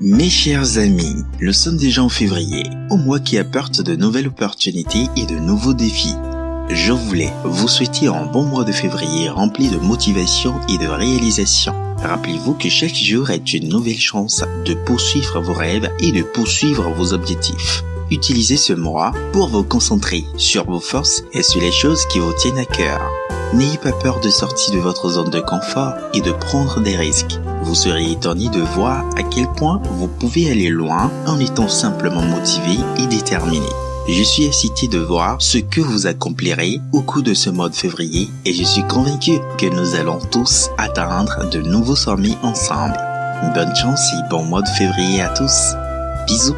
Mes chers amis, nous sommes déjà en février, au mois qui apporte de nouvelles opportunités et de nouveaux défis. Je voulais vous souhaiter un bon mois de février rempli de motivation et de réalisation. Rappelez-vous que chaque jour est une nouvelle chance de poursuivre vos rêves et de poursuivre vos objectifs. Utilisez ce mois pour vous concentrer sur vos forces et sur les choses qui vous tiennent à cœur. N'ayez pas peur de sortir de votre zone de confort et de prendre des risques. Vous serez étonné de voir à quel point vous pouvez aller loin en étant simplement motivé et déterminé. Je suis excité de voir ce que vous accomplirez au cours de ce mois de février et je suis convaincu que nous allons tous atteindre de nouveaux sommets ensemble. Bonne chance et bon mois de février à tous. Bisous